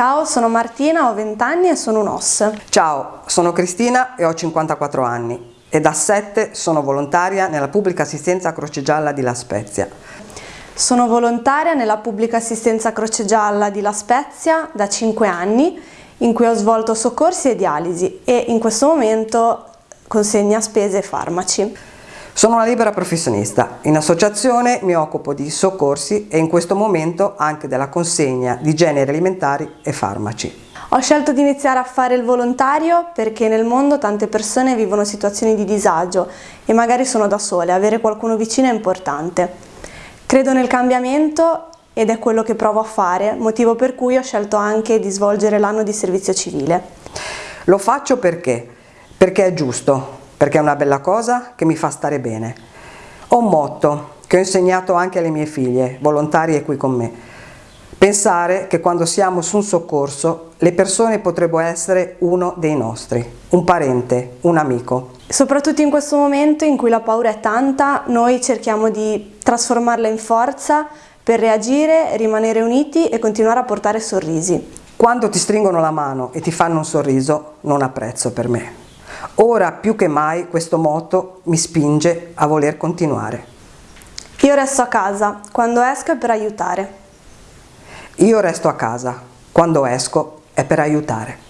Ciao, sono Martina, ho 20 anni e sono un OS. Ciao, sono Cristina e ho 54 anni e da 7 sono volontaria nella pubblica assistenza Croce Gialla di La Spezia. Sono volontaria nella pubblica assistenza Croce Gialla di La Spezia da 5 anni in cui ho svolto soccorsi e dialisi e in questo momento consegna spese e farmaci. Sono una libera professionista, in associazione mi occupo di soccorsi e in questo momento anche della consegna di generi alimentari e farmaci. Ho scelto di iniziare a fare il volontario perché nel mondo tante persone vivono situazioni di disagio e magari sono da sole, avere qualcuno vicino è importante. Credo nel cambiamento ed è quello che provo a fare, motivo per cui ho scelto anche di svolgere l'anno di servizio civile. Lo faccio perché? Perché è giusto, perché è una bella cosa che mi fa stare bene. Ho un motto che ho insegnato anche alle mie figlie, volontarie qui con me. Pensare che quando siamo su un soccorso le persone potrebbero essere uno dei nostri, un parente, un amico. Soprattutto in questo momento in cui la paura è tanta, noi cerchiamo di trasformarla in forza per reagire, rimanere uniti e continuare a portare sorrisi. Quando ti stringono la mano e ti fanno un sorriso, non ha prezzo per me. Ora più che mai questo motto mi spinge a voler continuare. Io resto a casa, quando esco è per aiutare. Io resto a casa, quando esco è per aiutare.